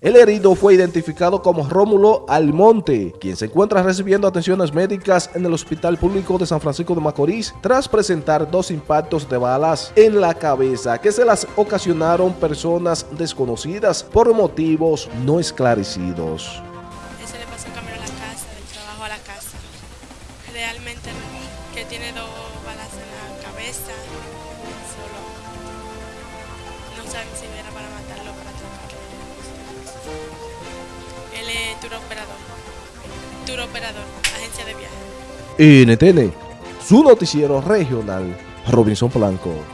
El herido fue identificado como Rómulo Almonte, quien se encuentra recibiendo atenciones médicas en el Hospital Público de San Francisco de Macorís tras presentar dos impactos de balas en la cabeza que se las ocasionaron personas desconocidas por motivos no esclarecidos. Ese le pasó a la casa, del trabajo a la casa. Realmente que tiene dos balas en la cabeza, solo. No saben si era para matarlo tour operador. Operador, agencia de viaje. NTN, su noticiero regional, Robinson Blanco.